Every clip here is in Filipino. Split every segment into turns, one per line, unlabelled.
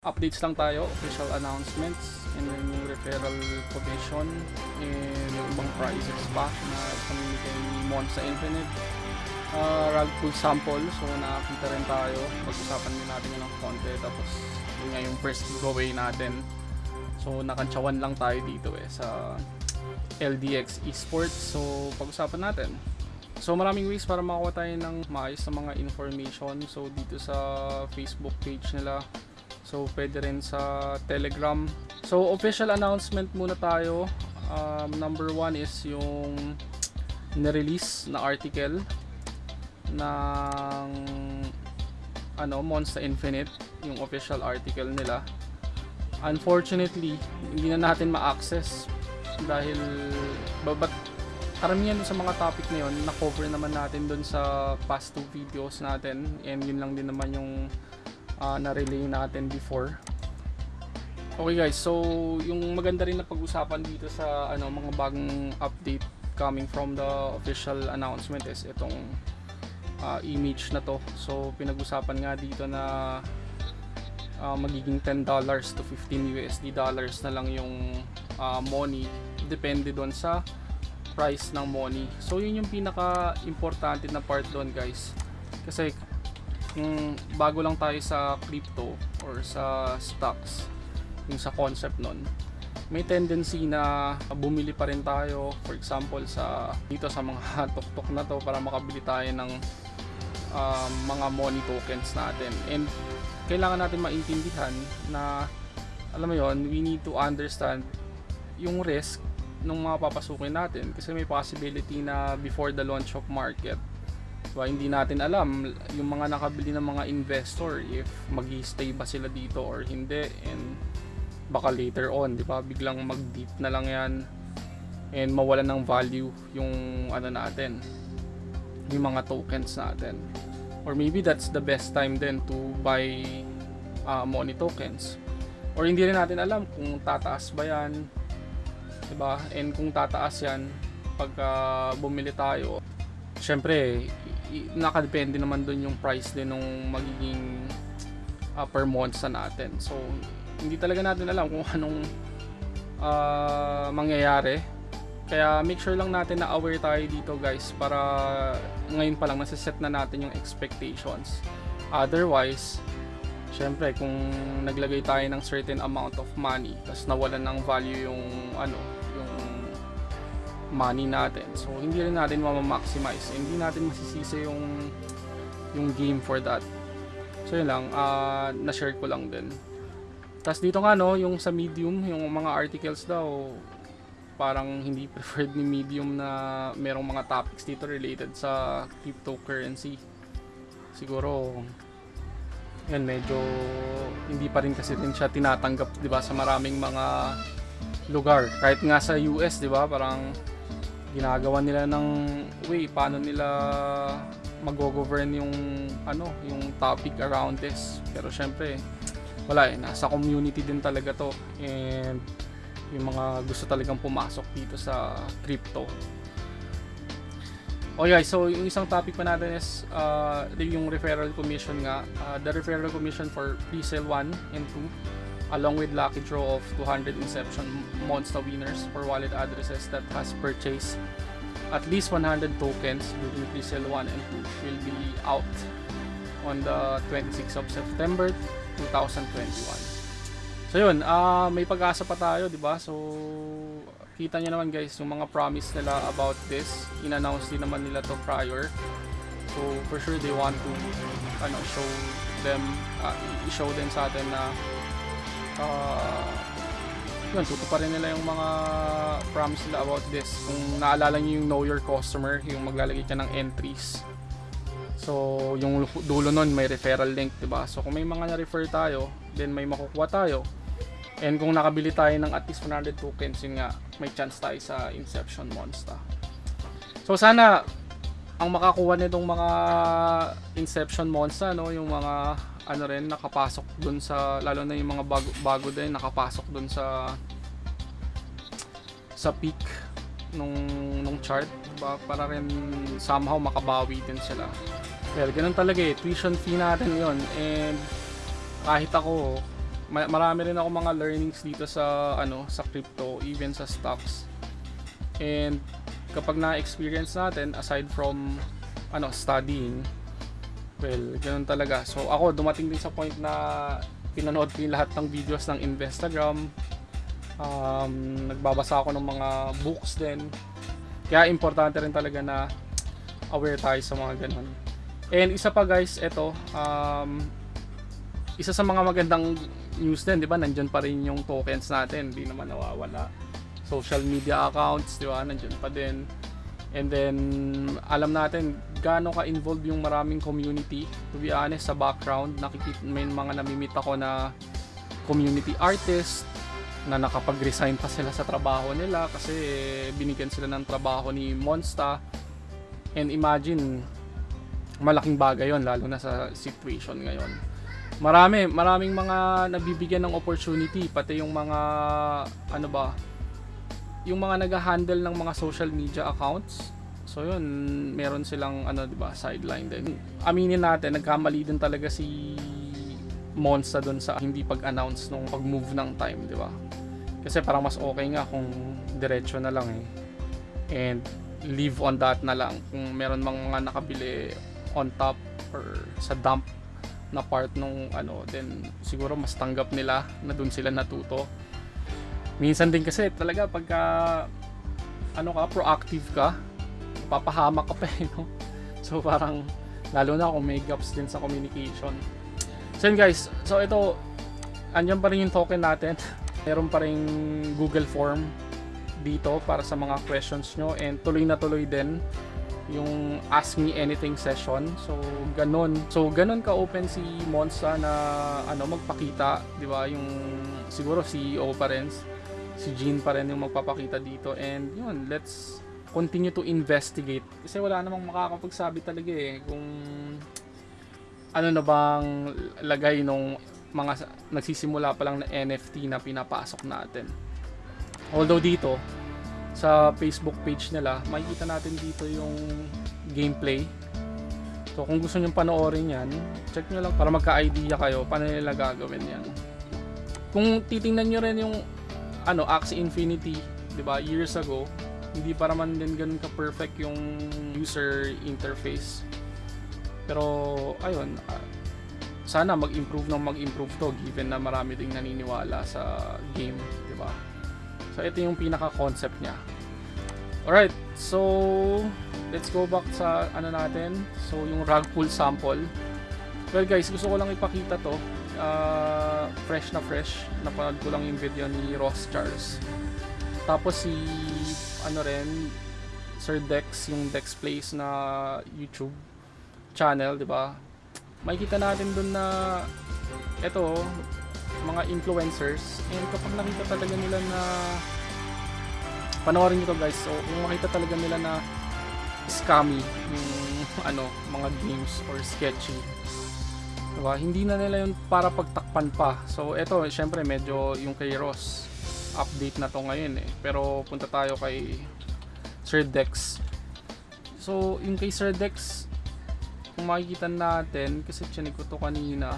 updates lang tayo, official announcements, and then yung referral commission, and yung ibang prizes pa na pamimigay ni Monza Infinite. Uh, rag pool sample, so nakakita rin tayo. Pag-usapan din natin yun ng konti. Tapos yun nga yung first giveaway natin. So nakantsawan lang tayo dito eh sa LDX Esports. So pag-usapan natin. So maraming ways para makakuha tayo ng maayos na mga information. So dito sa Facebook page nila. So pwede rin sa Telegram. So official announcement muna tayo. Um, number one is yung nirelease na article ng ano Monster Infinite yung official article nila unfortunately hindi na natin ma-access dahil babat karamihan sa mga topic na yun na-cover naman natin dun sa past two videos natin and yun lang din naman yung uh, na-relay natin before okay guys so yung maganda rin na pag-usapan dito sa ano mga bagong update coming from the official announcement is itong uh, image na to. So pinag-usapan nga dito na uh, magiging $10 to 15 USD dollars na lang yung uh, money depende doon sa price ng money. So yun yung pinaka importante na part doon guys. Kasi kung bago lang tayo sa crypto or sa stocks, yung sa concept nun, may tendency na bumili pa rin tayo for example sa dito sa mga tuktok na to para makabili tayo ng um, mga money tokens natin. And kailangan natin maintindihan na alam mo yon we need to understand yung risk ng mga papasukin natin kasi may possibility na before the launch of market diba, hindi natin alam yung mga nakabili ng mga investor if mag stay ba sila dito or hindi and baka later on, di ba? Biglang mag-deep na lang yan and mawala ng value yung ano natin yung mga tokens natin. Or maybe that's the best time then to buy uh, money tokens. Or hindi rin natin alam kung tataas ba yan diba? And kung tataas yan pag uh, bumili tayo syempre nakadepende naman dun yung price din ng magiging uh, per month sa natin so hindi talaga natin alam kung anong uh, mangyayari. Kaya make sure lang natin na aware tayo dito guys para ngayon pa lang nasa-set na natin yung expectations. Otherwise, syempre kung naglagay tayo ng certain amount of money tapos nawalan ng value yung ano, money natin. So hindi rin natin ma-maximize. Hindi natin masisisi yung yung game for that. So yun lang, uh, na-share ko lang din. Tapos dito nga no, yung sa medium, yung mga articles daw, parang hindi preferred ni medium na merong mga topics dito related sa cryptocurrency. Siguro, yan medyo hindi pa rin kasi rin siya tinatanggap 'di ba sa maraming mga lugar. Kahit nga sa US 'di ba, parang ginagawa nila ng way paano nila mag-govern yung ano, yung topic around this. Pero syempre, wala eh, nasa community din talaga to and yung mga gusto talagang pumasok dito sa crypto. Okay guys, so yung isang topic pa natin is uh, yung referral commission nga. Uh, the referral commission for pre-sale 1 and 2 along with lucky draw of 200 inception monster winners for wallet addresses that has purchased at least 100 tokens during pre-sale 1 and 2 will be out on the 26th of September 2021. So yun, uh, may pag-asa pa tayo, 'di ba? So kita niyo naman guys, yung mga promise nila about this, in-announce din naman nila to prior. So for sure they want to ano show them uh, i-show din sa atin na uh, yun, tutuparin nila yung mga promise nila about this. Kung naalala niyo yung know your customer, yung maglalagay ka ng entries So, yung dulo nun may referral link, ba? So, kung may mga na-refer tayo, then may makukuha tayo. And kung nakabili tayo ng at least 100 tokens, yun nga, may chance tayo sa Inception Monster. So, sana ang makakuha nitong mga Inception Monster, no, yung mga ano rin nakapasok dun sa lalo na yung mga bago, bago din nakapasok dun sa sa peak nung nung chart ba? Para rin somehow makabawi din sila. Well ganun talaga eh. Tuition fee natin yon and kahit ako ma- marami rin ako mga learnings dito sa ano sa crypto even sa stocks. And kapag na-experience natin aside from ano studying well ganun talaga so ako dumating din sa point na pinanood ko yung lahat ng videos ng Instagram um, nagbabasa ako ng mga books din kaya importante rin talaga na aware tayo sa mga ganun and isa pa guys ito um, isa sa mga magandang news din, di ba? Nandiyan pa rin yung tokens natin, hindi naman nawawala. Social media accounts, di ba? Nandiyan pa din. And then, alam natin gaano ka-involved yung maraming community. To be honest, sa background, nakikita, may mga namimit ako na community artist na nakapag-resign pa sila sa trabaho nila kasi binigyan sila ng trabaho ni Monsta. And imagine, malaking bagay yon lalo na sa situation ngayon marami, maraming mga nabibigyan ng opportunity, pati yung mga, ano ba, yung mga nag-handle ng mga social media accounts. So yun, meron silang, ano, di ba, sideline din. Aminin natin, nagkamali din talaga si Monsta doon sa hindi pag-announce nung pag-move ng time, di ba? Kasi parang mas okay nga kung diretso na lang eh. And leave on that na lang. Kung meron mang mga nakabili on top or sa dump na part nung ano then siguro mas tanggap nila na doon sila natuto minsan din kasi talaga pagka ano ka proactive ka papahamak ka pa eh, no? so parang lalo na kung may gaps din sa communication so yun guys so ito andyan pa rin yung token natin meron pa rin Google form dito para sa mga questions nyo and tuloy na tuloy din yung Ask Me Anything session. So, ganun. So, ganun ka-open si Monza na ano, magpakita, di ba? Yung siguro CEO pa rin, si Jean pa rin yung magpapakita dito. And yun, let's continue to investigate. Kasi wala namang makakapagsabi talaga eh kung ano na bang lagay nung mga nagsisimula pa lang na NFT na pinapasok natin. Although dito, sa Facebook page nila, makikita natin dito yung gameplay. So kung gusto niyo panoorin yan, check nyo lang para magka-idea kayo paano nila gagawin yan. Kung titingnan nyo rin yung ano, Axie Infinity, 'di ba? Years ago, hindi pa naman din ganun ka-perfect yung user interface. Pero ayun, uh, sana mag-improve ng mag-improve to given na marami ding naniniwala sa game, 'di ba? So ito yung pinaka-concept niya. Alright, so let's go back sa ano natin. So yung rug pull sample. Well guys, gusto ko lang ipakita to. Uh, fresh na fresh. Napanood ko lang yung video ni Ross Charles. Tapos si ano rin Sir Dex, yung Dex Plays na YouTube channel, 'di ba? Makikita natin doon na ito mga influencers. And kapag nakita talaga nila na panoorin nyo to guys. So kung makita talaga nila na scammy yung ano mga games or sketchy diba hindi na nila yun para pagtakpan pa. So eto syempre medyo yung kay Ross update na to ngayon eh. Pero punta tayo kay Sir Dex. So yung kay Sir Dex kung makikita natin kasi chinig ko to kanina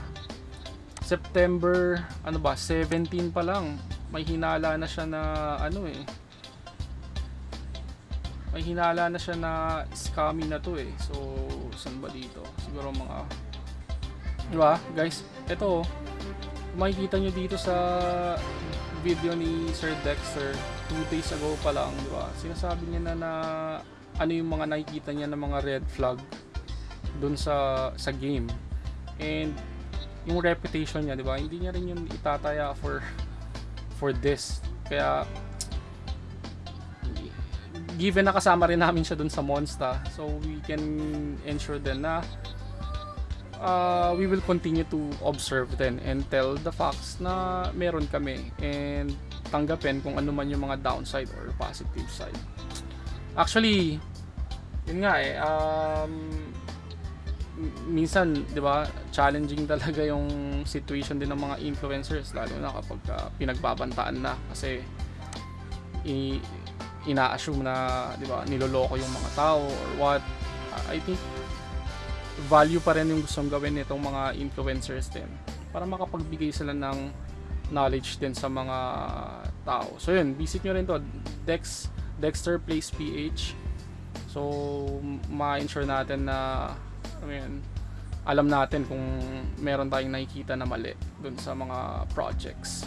September ano ba 17 pa lang. May hinala na siya na ano eh. May hinala na siya na scammy na to eh. So saan ba dito? Siguro mga di ba? Guys ito makikita nyo dito sa video ni Sir Dexter 2 days ago pa lang di sinasabi niya na na ano yung mga nakikita niya na mga red flag dun sa sa game and yung reputation niya, 'di ba? Hindi niya rin yun itataya for for this. Kaya given na kasama rin namin siya dun sa Monsta, so we can ensure then na uh, we will continue to observe then and tell the facts na meron kami and tanggapin kung ano man yung mga downside or positive side. Actually, yun nga eh, um, minsan, 'di ba, challenging talaga yung situation din ng mga influencers lalo na kapag uh, pinagbabantaan na kasi i ina-assume na, 'di ba, niloloko yung mga tao or what. I think value pa rin yung gustong gawin nitong mga influencers din para makapagbigay sila ng knowledge din sa mga tao. So yun, visit nyo rin to Dex Dexter Place PH. So ma-ensure natin na I mean, alam natin kung meron tayong nakikita na mali dun sa mga projects.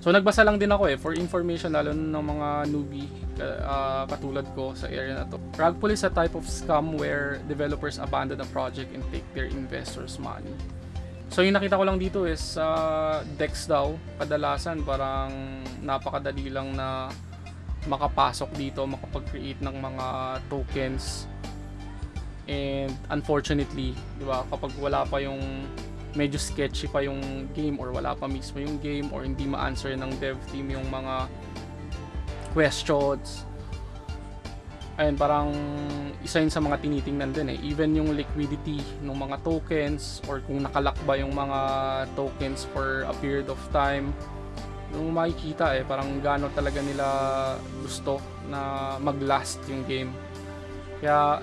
So nagbasa lang din ako eh for information lalo ng mga newbie uh, katulad ko sa area na to. Rug pull is a type of scam where developers abandon a project and take their investors' money. So yung nakita ko lang dito is sa uh, Dex daw, kadalasan parang napakadali lang na makapasok dito, makapag-create ng mga tokens. And unfortunately, 'di ba, kapag wala pa yung medyo sketchy pa yung game or wala pa mismo yung game or hindi ma-answer ng dev team yung mga questions. Ayun parang isa yun sa mga tinitingnan din eh. Even yung liquidity ng mga tokens or kung nakalak ba yung mga tokens for a period of time yung makikita eh parang gaano talaga nila gusto na mag-last yung game. Kaya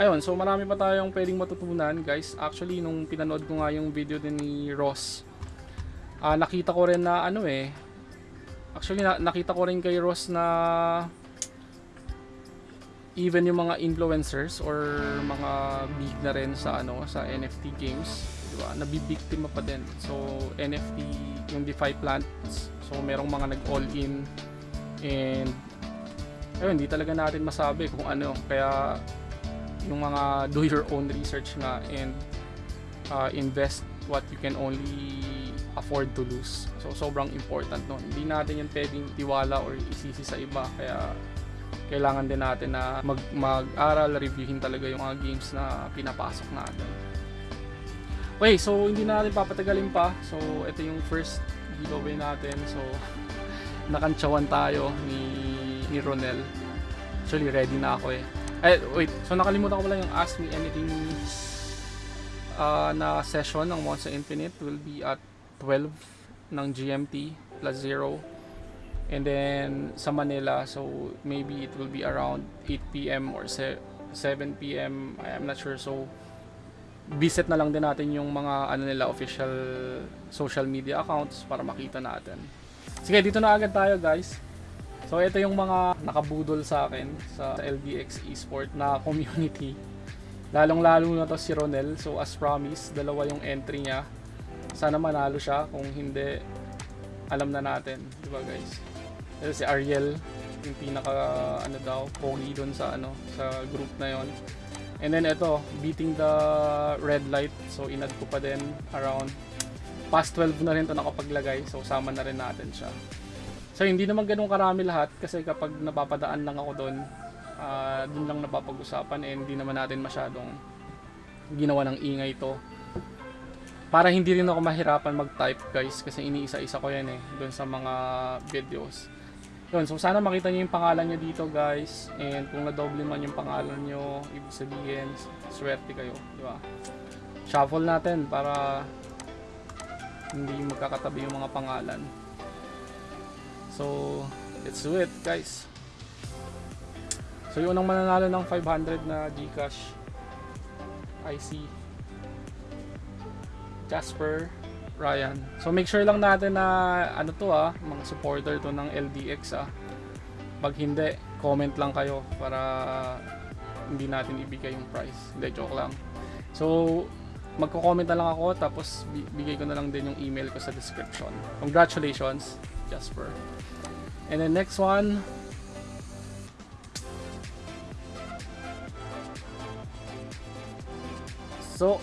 ayun, so marami pa tayong pwedeng matutunan guys. Actually, nung pinanood ko nga yung video din ni Ross, uh, nakita ko rin na ano eh, actually na, nakita ko rin kay Ross na even yung mga influencers or mga big na rin sa ano sa NFT games, di ba? Nabibiktima pa din. So NFT yung DeFi plants, so merong mga nag-all in and ayun, hindi talaga natin masabi kung ano. Kaya yung mga do your own research nga and uh, invest what you can only afford to lose. So sobrang important no. Hindi natin yan pwedeng tiwala or isisi sa iba kaya kailangan din natin na mag mag-aral, reviewin talaga yung mga games na pinapasok natin. Okay, so hindi na natin papatagalin pa. So ito yung first giveaway natin. So nakantsawan tayo ni ni Ronel. Actually ready na ako eh. Eh, wait. So, nakalimutan ko pala yung Ask Me Anything uh, na session ng Monster Infinite will be at 12 ng GMT plus 0. And then, sa Manila, so maybe it will be around 8 p.m. or 7 p.m. I am not sure. So, visit na lang din natin yung mga ano nila official social media accounts para makita natin. Sige, dito na agad tayo guys. So ito yung mga nakabudol sa akin sa LBX Esport na community. Lalong-lalo na to si Ronel. So as promised, dalawa yung entry niya. Sana manalo siya. Kung hindi, alam na natin. Di ba guys? Ito si Ariel, yung pinaka ano daw, pogi doon sa ano, sa group na yon. And then ito, beating the red light. So inad ko pa din around past 12 na rin to nakapaglagay. So sama na rin natin siya. So hindi naman ganun karami lahat kasi kapag napapadaan lang ako doon, uh, doon lang napapag-usapan and hindi naman natin masyadong ginawa ng ingay to. Para hindi rin ako mahirapan mag-type guys kasi iniisa-isa ko yan eh doon sa mga videos. Yun, so sana makita niyo yung pangalan niyo dito guys and kung na-double man yung pangalan niyo, ibig sabihin swerte kayo, di ba? Shuffle natin para hindi magkakatabi yung mga pangalan. So, let's do it guys. So, yung unang mananalo ng 500 na Gcash IC Jasper Ryan. So, make sure lang natin na ano to ah, mga supporter to ng LDX ah. Pag hindi, comment lang kayo para hindi natin ibigay yung price. Hindi, joke lang. So, magko-comment na lang ako tapos bigay ko na lang din yung email ko sa description. Congratulations, Jasper. And then next one. So,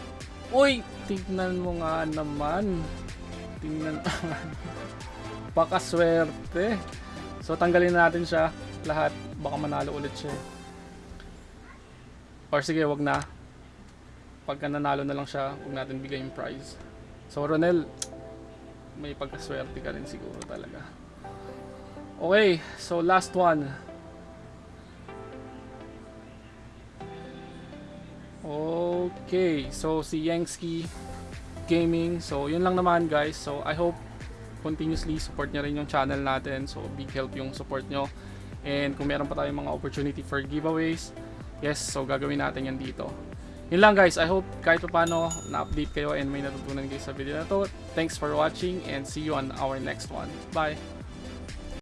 uy, tignan mo nga naman. Tingnan naman. Pakaswerte. So, tanggalin natin siya lahat. Baka manalo ulit siya. Or sige, wag na. Pagka nanalo na lang siya, wag natin bigay yung prize. So, Ronel, may pagkaswerte ka rin siguro talaga. Okay, so last one. Okay, so si Yankski Gaming. So yun lang naman guys. So I hope continuously support niya rin yung channel natin. So big help yung support nyo. And kung meron pa tayong mga opportunity for giveaways, yes, so gagawin natin yan dito. Yun lang guys, I hope kahit pa paano na-update kayo and may natutunan kayo sa video na to. Thanks for watching and see you on our next one. Bye!